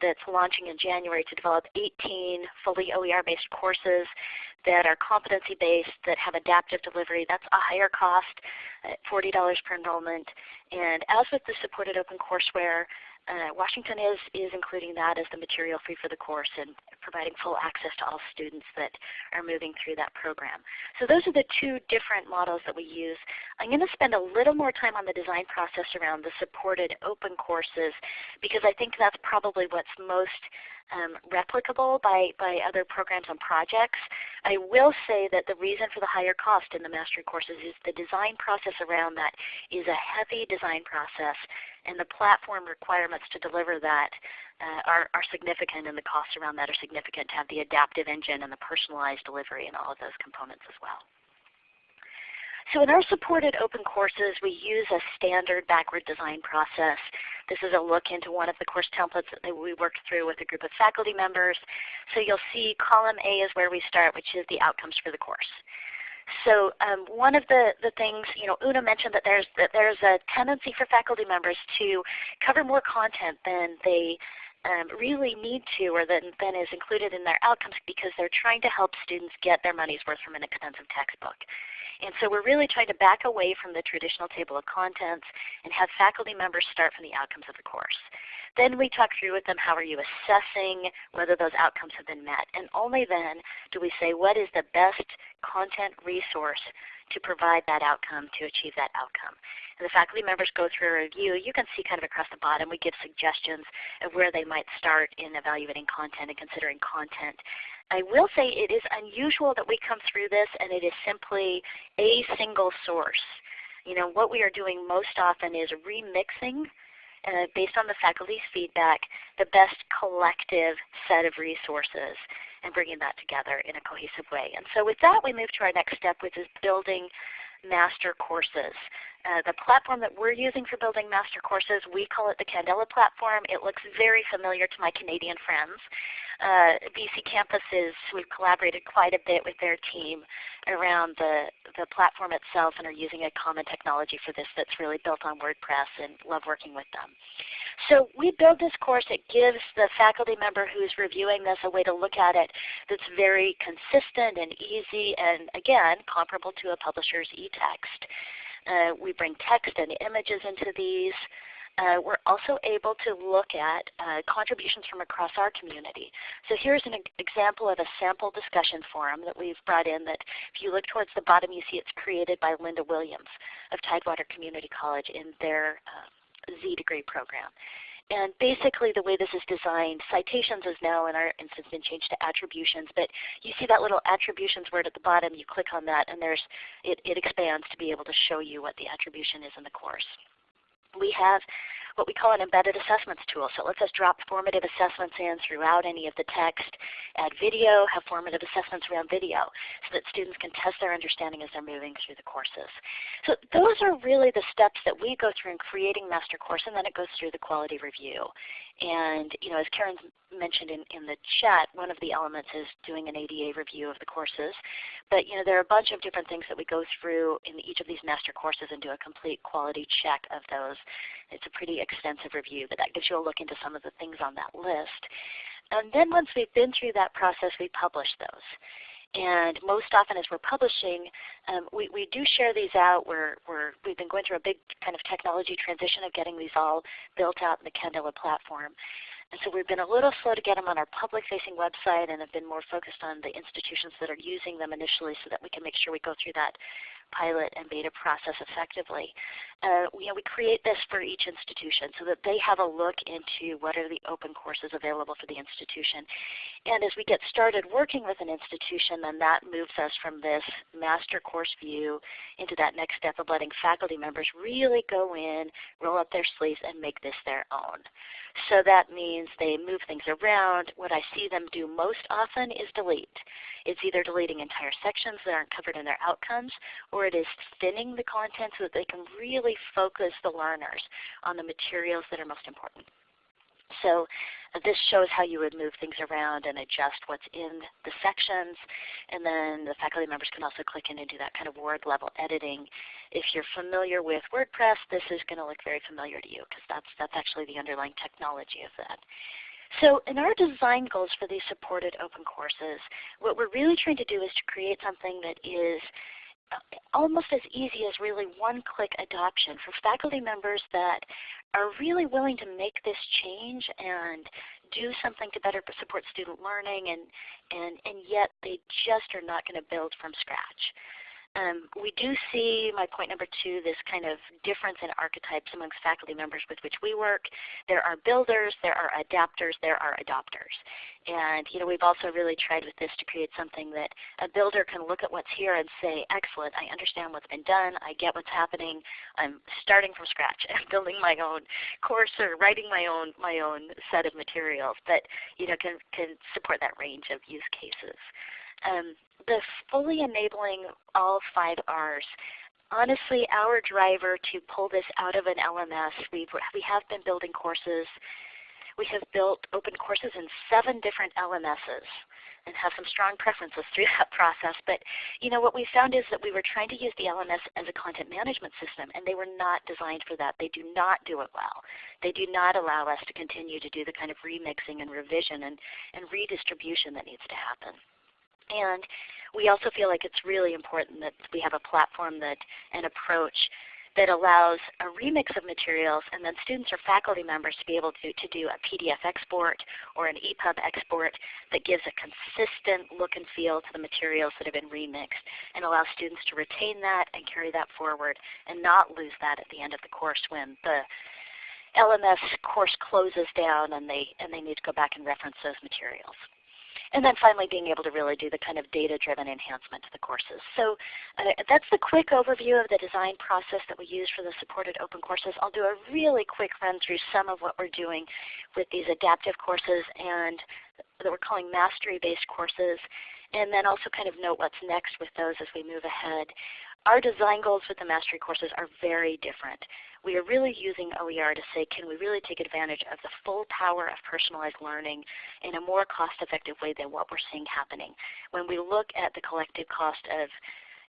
that's launching in January to develop 18 fully OER-based courses that are competency-based, that have adaptive delivery. That's a higher cost, $40 per enrollment. And as with the supported OpenCourseWare, uh, Washington is, is including that as the material free for the course and providing full access to all students that are moving through that program. So those are the two different models that we use. I'm going to spend a little more time on the design process around the supported open courses because I think that's probably what's most um, replicable by, by other programs and projects. I will say that the reason for the higher cost in the mastery courses is the design process around that is a heavy design process and the platform requirements to deliver that uh, are, are significant and the costs around that are significant to have the adaptive engine and the personalized delivery and all of those components as well. So in our supported open courses, we use a standard backward design process. This is a look into one of the course templates that we worked through with a group of faculty members. So you'll see column A is where we start, which is the outcomes for the course. So um, one of the, the things, you know, Una mentioned that there's, that there's a tendency for faculty members to cover more content than they um, really need to or than, then is included in their outcomes because they're trying to help students get their money's worth from an expensive textbook. And so we're really trying to back away from the traditional table of contents and have faculty members start from the outcomes of the course. Then we talk through with them how are you assessing whether those outcomes have been met. And only then do we say what is the best content resource to provide that outcome to achieve that outcome. And the faculty members go through a review. You can see kind of across the bottom we give suggestions of where they might start in evaluating content and considering content. I will say it is unusual that we come through this and it is simply a single source. You know, what we are doing most often is remixing based on the faculty's feedback, the best collective set of resources and bringing that together in a cohesive way. And so with that we move to our next step which is building master courses. Uh, the platform that we're using for building master courses, we call it the Candela platform. It looks very familiar to my Canadian friends. Uh, BC campuses, we've collaborated quite a bit with their team around the, the platform itself and are using a common technology for this that's really built on WordPress and love working with them. So we build this course. It gives the faculty member who's reviewing this a way to look at it that's very consistent and easy and again comparable to a publisher's e-text. Uh, we bring text and images into these. Uh, we're also able to look at uh, contributions from across our community. So here's an example of a sample discussion forum that we've brought in that if you look towards the bottom you see it's created by Linda Williams of Tidewater Community College in their uh, Z degree program. And basically the way this is designed, citations is now in our instance been changed to attributions, but you see that little attributions word at the bottom, you click on that and there's, it, it expands to be able to show you what the attribution is in the course. We have what we call an embedded assessments tool. So it lets us drop formative assessments in throughout any of the text, add video, have formative assessments around video so that students can test their understanding as they're moving through the courses. So those are really the steps that we go through in creating master course and then it goes through the quality review. And you know, as Karen mentioned in, in the chat, one of the elements is doing an ADA review of the courses. But you know, there are a bunch of different things that we go through in each of these master courses and do a complete quality check of those. It's a pretty extensive review, but that gives you a look into some of the things on that list. And then once we've been through that process, we publish those. And most often as we're publishing, um, we, we do share these out. We're, we're, we've been going through a big kind of technology transition of getting these all built out in the Candela platform. And so we've been a little slow to get them on our public-facing website and have been more focused on the institutions that are using them initially so that we can make sure we go through that pilot and beta process effectively. Uh, we, you know, we create this for each institution so that they have a look into what are the open courses available for the institution. And as we get started working with an institution, then that moves us from this master course view into that next step of letting faculty members really go in, roll up their sleeves, and make this their own. So that means they move things around. What I see them do most often is delete. It's either deleting entire sections that aren't covered in their outcomes, or it is thinning the content so that they can really focus the learners on the materials that are most important. So uh, this shows how you would move things around and adjust what's in the sections. And then the faculty members can also click in and do that kind of word level editing. If you're familiar with WordPress, this is going to look very familiar to you because that's, that's actually the underlying technology of that. So in our design goals for these supported open courses, what we're really trying to do is to create something that is almost as easy as really one-click adoption for faculty members that are really willing to make this change and do something to better support student learning and, and, and yet they just are not going to build from scratch. Um, we do see, my point number two, this kind of difference in archetypes amongst faculty members with which we work. There are builders, there are adapters, there are adopters. And you know, we've also really tried with this to create something that a builder can look at what's here and say, excellent, I understand what's been done, I get what's happening, I'm starting from scratch, I'm building my own course or writing my own, my own set of materials, but you know, can, can support that range of use cases. Um, the fully enabling all five R's honestly, our driver to pull this out of an LMS, we've, we have been building courses. We have built open courses in seven different LMSs and have some strong preferences through that process. But you know what we found is that we were trying to use the LMS as a content management system, and they were not designed for that. They do not do it well. They do not allow us to continue to do the kind of remixing and revision and, and redistribution that needs to happen. And we also feel like it's really important that we have a platform that an approach that allows a remix of materials and then students or faculty members to be able to, to do a PDF export or an EPUB export that gives a consistent look and feel to the materials that have been remixed and allows students to retain that and carry that forward and not lose that at the end of the course when the LMS course closes down and they, and they need to go back and reference those materials. And then finally being able to really do the kind of data-driven enhancement to the courses. So uh, that's the quick overview of the design process that we use for the supported open courses. I'll do a really quick run through some of what we're doing with these adaptive courses and that we're calling mastery-based courses and then also kind of note what's next with those as we move ahead. Our design goals with the mastery courses are very different. We are really using OER to say, can we really take advantage of the full power of personalized learning in a more cost-effective way than what we're seeing happening? When we look at the collective cost of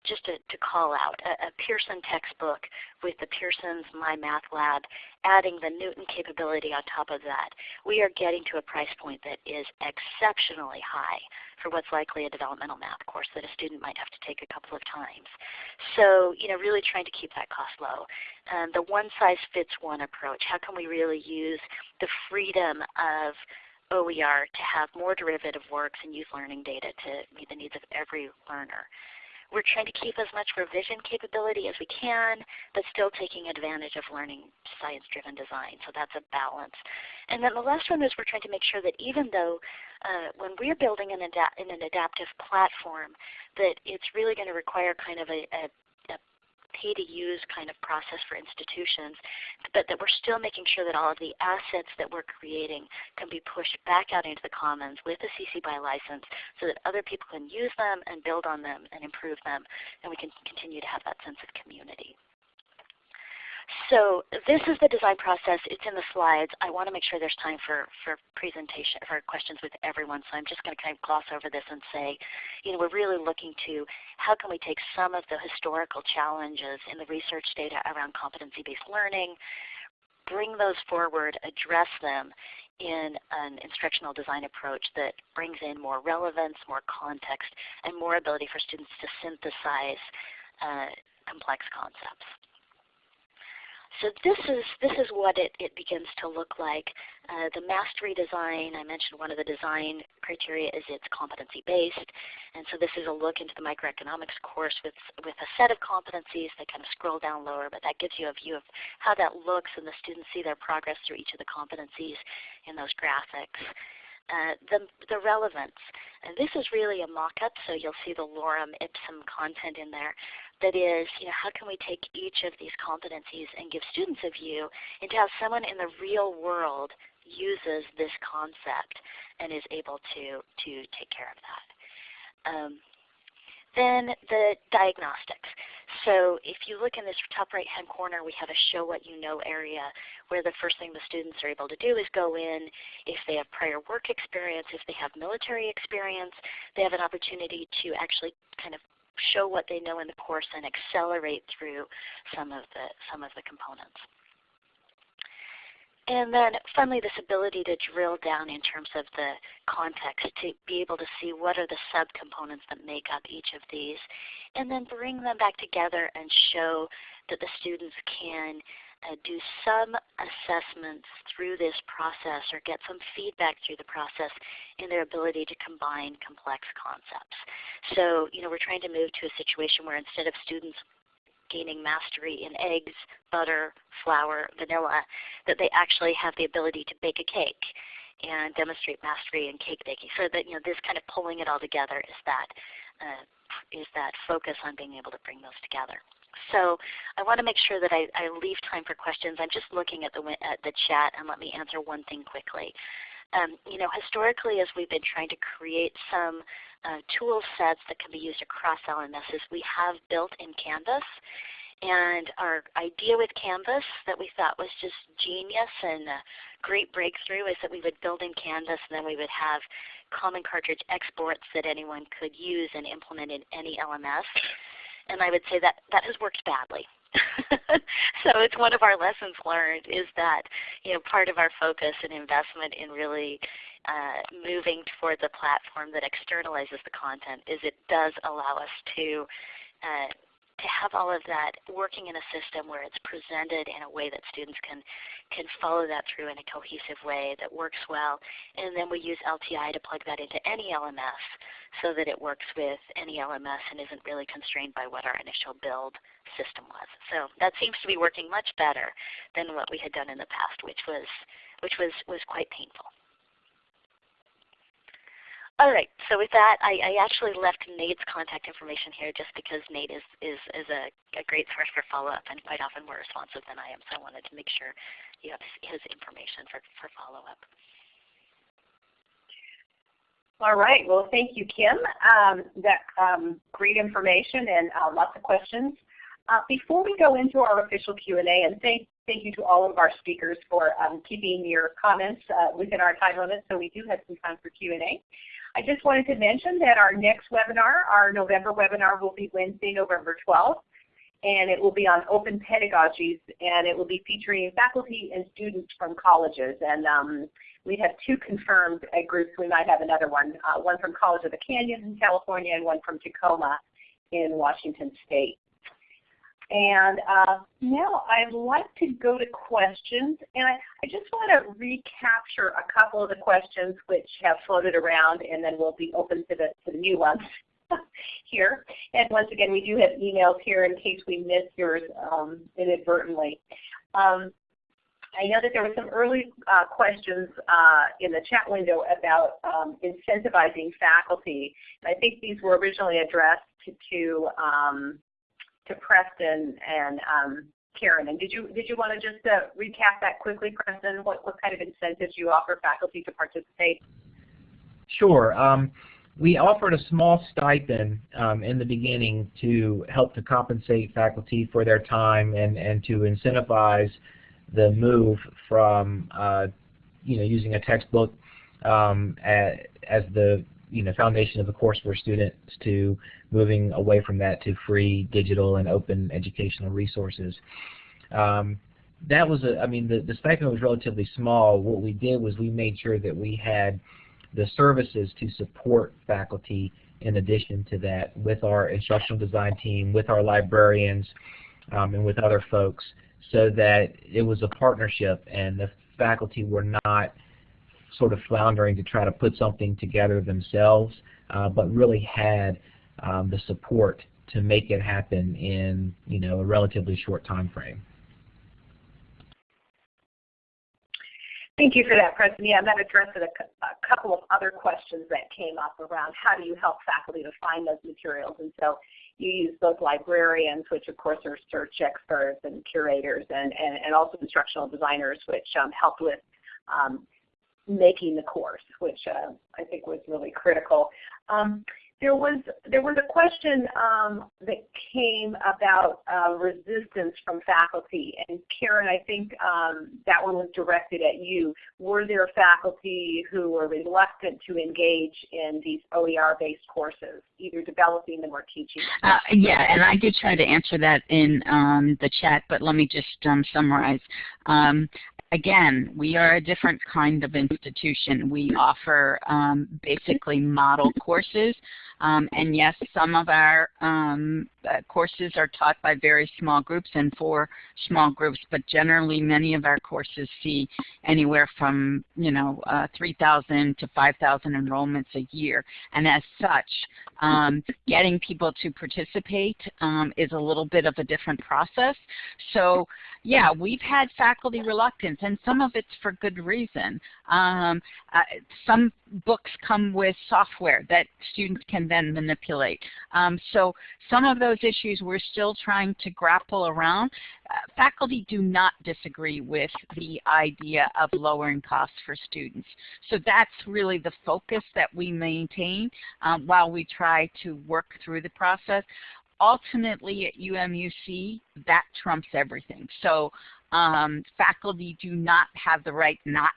just to, to call out, a, a, Pearson textbook with the Pearson's My Math Lab, adding the Knewton capability on top of that, we are getting to a price point that is exceptionally high for what's likely a developmental math course that a student might have to take a couple of times. So you know, really trying to keep that cost low. Um, the one size fits one approach, how can we really use the freedom of OER to have more derivative works and use learning data to meet the needs of every learner. We're trying to keep as much revision capability as we can, but still taking advantage of learning science-driven design. So that's a balance. And then the last one is we're trying to make sure that even though uh, when we're building an in an adaptive platform, that it's really going to require kind of a, a pay to use kind of process for institutions, but that we're still making sure that all of the assets that we're creating can be pushed back out into the commons with a CC BY license so that other people can use them and build on them and improve them and we can continue to have that sense of community. So this is the design process. It's in the slides. I want to make sure there's time for, for presentation, for questions with everyone. So I'm just going to kind of gloss over this and say, you know, we're really looking to how can we take some of the historical challenges in the research data around competency-based learning, bring those forward, address them in an instructional design approach that brings in more relevance, more context, and more ability for students to synthesize uh, complex concepts. So this is, this is what it, it begins to look like. Uh, the mastery design, I mentioned one of the design criteria is it's competency based. And so this is a look into the microeconomics course with, with a set of competencies that kind of scroll down lower, but that gives you a view of how that looks and the students see their progress through each of the competencies in those graphics. Uh, the, the relevance. And this is really a mock-up, so you'll see the lorem ipsum content in there that is, you know, how can we take each of these competencies and give students a view into how someone in the real world uses this concept and is able to, to take care of that. Um, then the diagnostics. So if you look in this top right hand corner, we have a show what you know area where the first thing the students are able to do is go in. If they have prior work experience, if they have military experience, they have an opportunity to actually kind of show what they know in the course and accelerate through some of the, some of the components. And then finally this ability to drill down in terms of the context to be able to see what are the subcomponents that make up each of these and then bring them back together and show that the students can uh, do some assessments through this process or get some feedback through the process in their ability to combine complex concepts. So you know, we're trying to move to a situation where instead of students gaining mastery in eggs, butter, flour, vanilla, that they actually have the ability to bake a cake and demonstrate mastery in cake baking. So that you know, this kind of pulling it all together is that, uh, is that focus on being able to bring those together. So I want to make sure that I, I leave time for questions. I'm just looking at the, at the chat and let me answer one thing quickly. Um, you know, historically as we've been trying to create some uh, tool sets that can be used across LMSs, we have built in Canvas And our idea with Canvas that we thought was just genius and a great breakthrough is that we would build in Canvas and then we would have common cartridge exports that anyone could use and implement in any LMS. And I would say that that has worked badly. so it's one of our lessons learned is that you know part of our focus and investment in really uh, moving towards a platform that externalizes the content is it does allow us to uh, to have all of that working in a system where it's presented in a way that students can can follow that through in a cohesive way that works well. And then we use LTI to plug that into any LMS so that it works with any LMS and isn't really constrained by what our initial build system was. So that seems to be working much better than what we had done in the past, which was which was, was quite painful. All right, so with that, I, I, actually left Nate's contact information here just because Nate is, is, is a, a great source for follow-up and quite often more responsive than I am, so I wanted to make sure you have his information for, for follow-up. All right, well thank you Kim. Um, that um, great information and uh, lots of questions. Uh, before we go into our official Q&A, and thank, thank you to all of our speakers for um, keeping your comments uh, within our time limit, so we do have some time for Q&A. I just wanted to mention that our next webinar, our November webinar will be Wednesday, November 12th, and it will be on open pedagogies, and it will be featuring faculty and students from colleges. And um, we have two confirmed uh, groups. We might have another one, uh, one from College of the Canyons in California and one from Tacoma in Washington State. And uh, now I'd like to go to questions, and I, I, just want to recapture a couple of the questions which have floated around, and then we'll be open to the, to the new ones here. And once again, we do have emails here in case we miss yours um, inadvertently. Um, I know that there were some early uh, questions uh, in the chat window about um, incentivizing faculty. And I think these were originally addressed to, to um, to Preston and um, Karen. And did you did you want to just uh, recap that quickly, Preston? What what kind of incentives you offer faculty to participate? Sure. Um, we offered a small stipend um, in the beginning to help to compensate faculty for their time and, and to incentivize the move from uh, you know using a textbook um, as, as the you know foundation of the course for students to moving away from that to free digital and open educational resources. Um, that was a, I mean the, the stipend was relatively small. What we did was we made sure that we had the services to support faculty in addition to that with our instructional design team, with our librarians, um, and with other folks so that it was a partnership and the faculty were not sort of floundering to try to put something together themselves, uh, but really had um, the support to make it happen in you know a relatively short time frame. Thank you for that, Preston. Yeah, that addressed a, a, couple of other questions that came up around how do you help faculty to find those materials. And so you use both librarians, which of course are search experts and curators, and, and, and also instructional designers, which um, help with um, making the course, which uh, I think was really critical. Um, there was there was a question um, that came about uh, resistance from faculty, and Karen, I think um, that one was directed at you. Were there faculty who were reluctant to engage in these OER-based courses, either developing them or teaching? Uh, yeah, and I did try to answer that in um, the chat, but let me just um, summarize. Again, we are a different kind of institution. We offer um, basically model courses. Um, and yes, some of our um, uh, courses are taught by very small groups and for small groups, but generally many of our courses see anywhere from you know uh, 3,000 to 5,000 enrollments a year. And as such, um, getting people to participate um, is a little bit of a different process. So yeah, we've had faculty reluctance, and some of it's for good reason. Um, uh, some books come with software that students can then manipulate. Um, so some of those issues we're still trying to grapple around. Uh, faculty do not disagree with the idea of lowering costs for students. So that's really the focus that we maintain um, while we try to work through the process ultimately at UMUC, that trumps everything. So um, faculty do not have the right not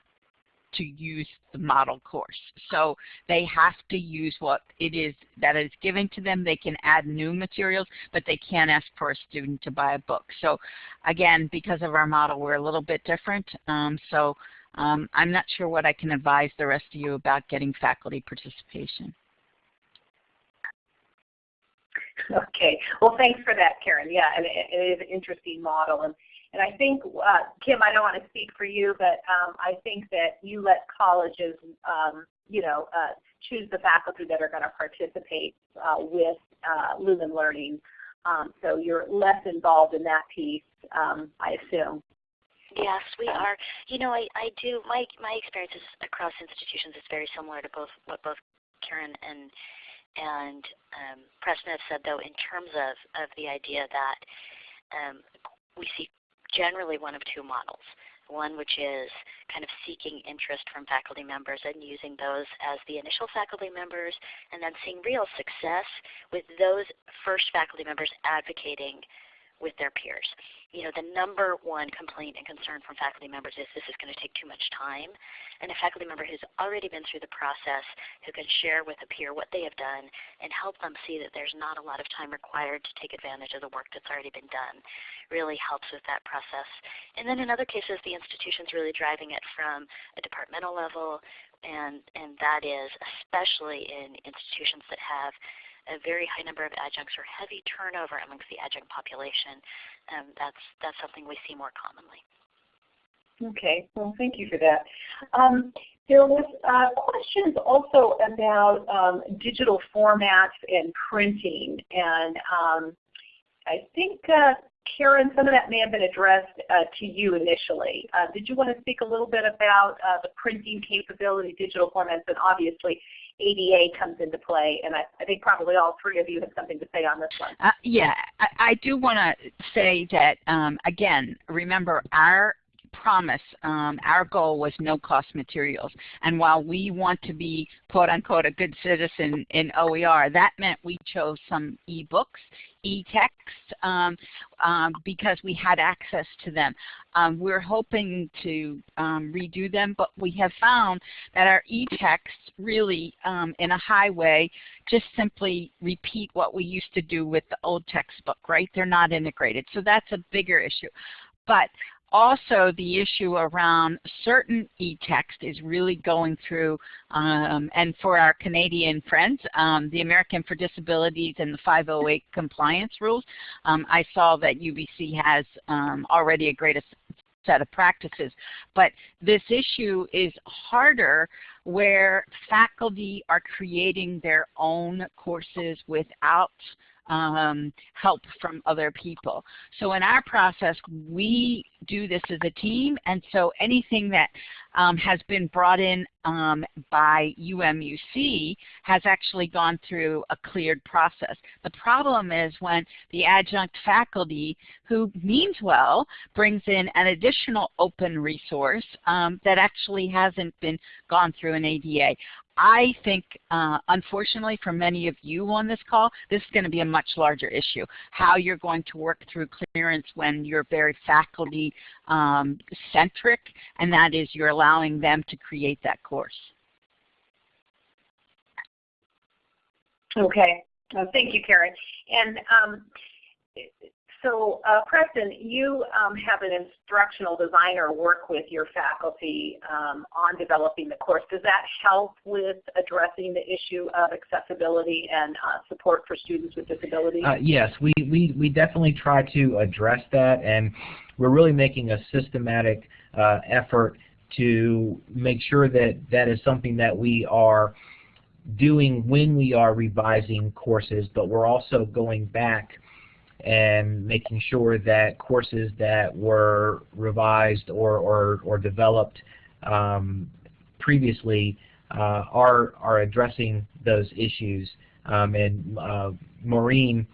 to use the model course. So they have to use what it is that is given to them. They can add new materials, but they can't ask for a student to buy a book. So again, because of our model, we're a little bit different. Um, so um, I'm not sure what I can advise the rest of you about getting faculty participation. Okay. Well, thanks for that, Karen. Yeah, and it, it is an interesting model. And, and I think, uh, Kim, I don't want to speak for you, but um, I think that you let colleges, um, you know, uh, choose the faculty that are going to participate uh, with uh, Lumen Learning. Um, so you're less involved in that piece, um, I assume. Yes, we are. You know, I, I do, my, my experiences across institutions is very similar to both what both Karen and and um, Preston have said, though, in terms of, of the idea that um, we see generally one of two models. One which is kind of seeking interest from faculty members and using those as the initial faculty members, and then seeing real success with those first faculty members advocating with their peers. You know, the number one complaint and concern from faculty members is this is going to take too much time. And a faculty member who's already been through the process, who can share with a peer what they have done and help them see that there's not a lot of time required to take advantage of the work that's already been done, really helps with that process. And then in other cases, the institution's really driving it from a departmental level, and, and that is especially in institutions that have a very high number of adjuncts or heavy turnover amongst the adjunct population. Um, that's, that's something we see more commonly. Okay, well thank you for that. Um, there was uh, questions also about um, digital formats and printing, and um, I think uh, Karen, some of that may have been addressed uh, to you initially. Uh, did you want to speak a little bit about uh, the printing capability, digital formats, and obviously ADA comes into play, and I, I, think probably all three of you have something to say on this one. Uh, yeah, I, I do want to say that, um, again, remember our promise, um, our goal was no cost materials. And while we want to be quote unquote a good citizen in OER, that meant we chose some e-books, e-texts, um, um, because we had access to them. Um, we're hoping to um, redo them, but we have found that our e-texts really, um, in a high way, just simply repeat what we used to do with the old textbook, right? They're not integrated. So that's a bigger issue. But also the issue around certain e-text is really going through, um, and for our Canadian friends, um, the American for Disabilities and the 508 compliance rules. Um, I saw that UBC has um, already a great set of practices. But this issue is harder where faculty are creating their own courses without um, help from other people. So in our process, we do this as a team, and so anything that um, has been brought in um, by UMUC has actually gone through a cleared process. The problem is when the adjunct faculty, who means well, brings in an additional open resource um, that actually hasn't been gone through an ADA. I think, uh, unfortunately for many of you on this call, this is going to be a much larger issue. How you're going to work through clearance when you're very faculty um, centric, and that is you're allowing them to create that course. Okay. Uh, thank you, Karen. And um, so uh, Preston, you um, have an instructional designer work with your faculty um, on developing the course. Does that help with addressing the issue of accessibility and uh, support for students with disabilities? Uh, yes, we, we, we definitely try to address that and we're really making a systematic uh, effort to make sure that that is something that we are doing when we are revising courses, but we're also going back and making sure that courses that were revised or, or, or developed um, previously uh, are, are addressing those issues. Um, and uh, Maureen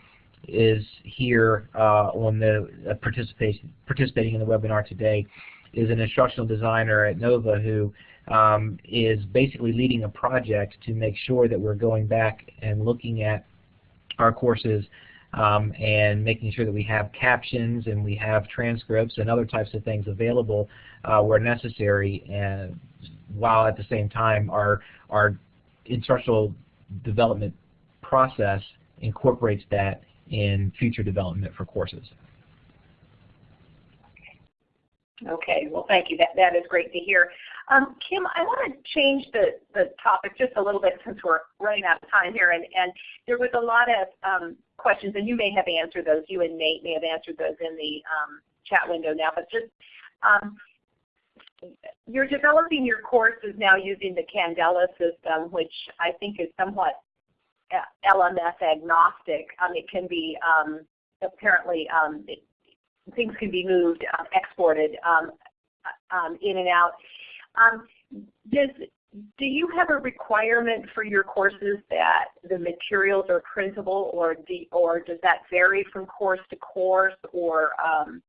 is here uh, on the uh, participating in the webinar today is an instructional designer at NOVA who um, is basically leading a project to make sure that we're going back and looking at our courses um, and making sure that we have captions and we have transcripts and other types of things available uh, where necessary and while at the same time our, our instructional development process incorporates that in future development for courses. Okay, well thank you. That, that is great to hear. Um, Kim, I want to change the, the topic just a little bit since we're running out of time here. And, and there was a lot of um, questions, and you may have answered those. You and Nate may have answered those in the um, chat window now. But just um, you're developing your courses now using the Candela system, which I think is somewhat uh, LMS agnostic. Um, it can be um, apparently it, things can be moved, um, exported in and out. Um, does do you have a requirement for your courses that the materials are printable, or do, or does that vary from course to course, or um,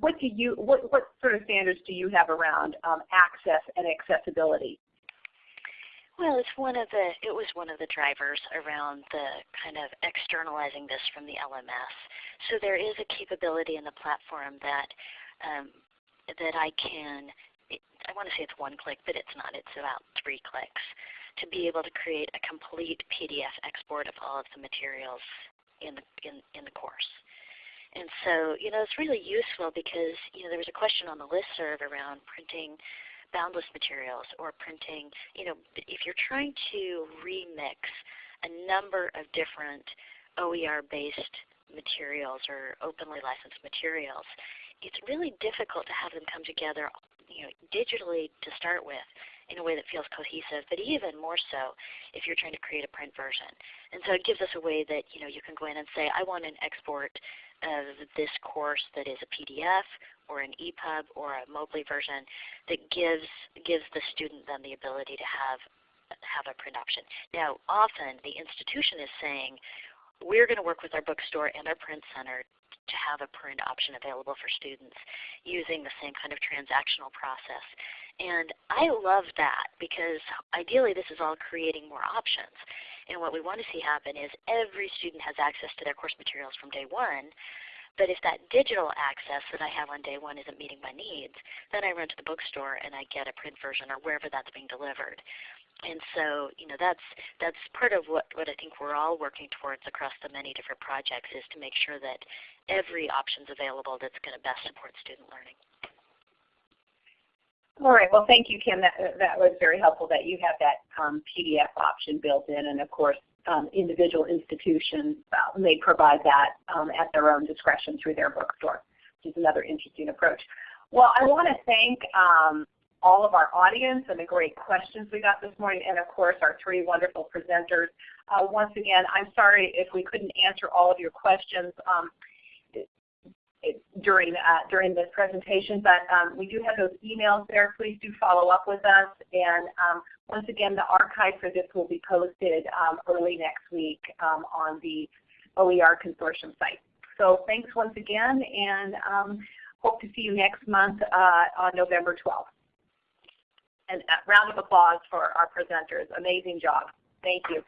what do you what what sort of standards do you have around um, access and accessibility? Well, it's one of the it was one of the drivers around the kind of externalizing this from the LMS. So there is a capability in the platform that um, that I can I want to say it's one click, but it's not. It's about three clicks to be able to create a complete PDF export of all of the materials in the in, in the course. And so, you know, it's really useful because, you know, there was a question on the list serve around printing Boundless materials or printing, you know, if you're trying to remix a number of different OER-based materials or openly licensed materials, it's really difficult to have them come together you know, digitally to start with in a way that feels cohesive, but even more so if you're trying to create a print version. And so it gives us a way that you know you can go in and say, I want an export of this course that is a PDF or an EPUB or a Mobi version that gives gives the student then the ability to have have a print option. Now often the institution is saying, we're going to work with our bookstore and our print center to have a print option available for students using the same kind of transactional process. And I love that because ideally this is all creating more options. And what we want to see happen is every student has access to their course materials from day one. But if that digital access that I have on day one isn't meeting my needs, then I run to the bookstore and I get a print version or wherever that's being delivered. And so, you know, that's that's part of what, what I think we're all working towards across the many different projects is to make sure that every option is available that's going to best support student learning. All right. Well, thank you, Kim. That, that was very helpful that you have that um, PDF option built in. And of course, um, individual institutions uh, may provide that um, at their own discretion through their bookstore, which is another interesting approach. Well, I want to thank um, all of our audience and the great questions we got this morning, and of course our three wonderful presenters. Uh, once again, I'm sorry if we couldn't answer all of your questions um, during uh, during this presentation, but um, we do have those emails there. Please do follow up with us. And um, once again, the archive for this will be posted um, early next week um, on the OER Consortium site. So thanks once again, and um, hope to see you next month uh, on November 12th and a round of applause for our presenters. Amazing job. Thank you.